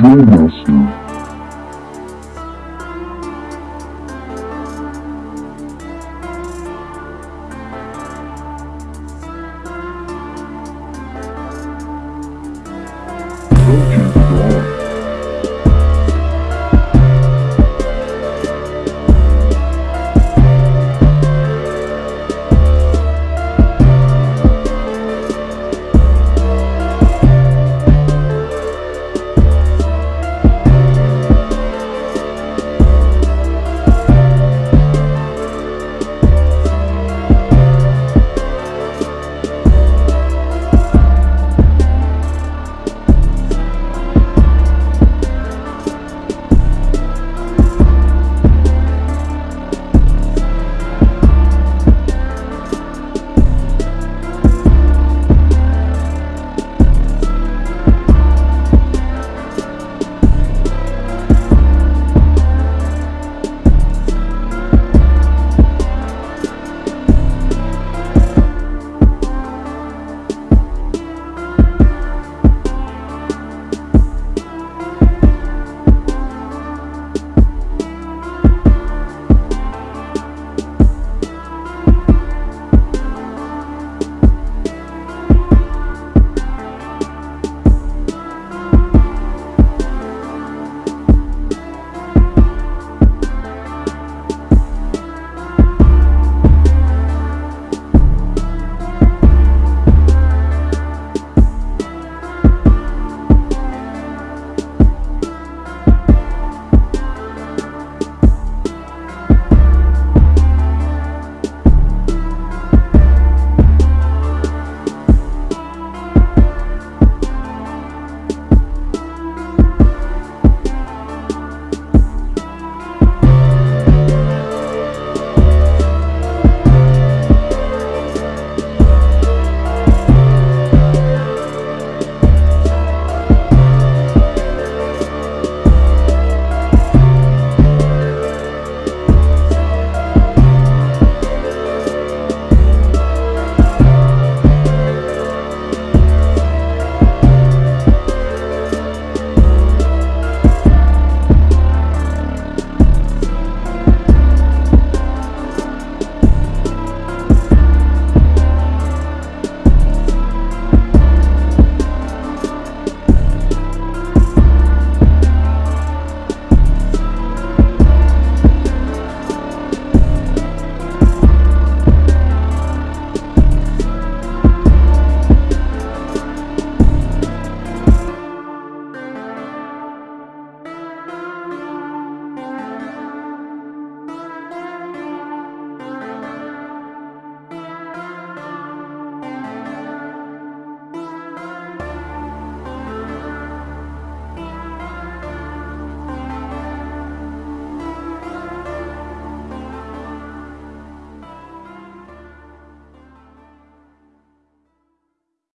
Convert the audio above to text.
Master.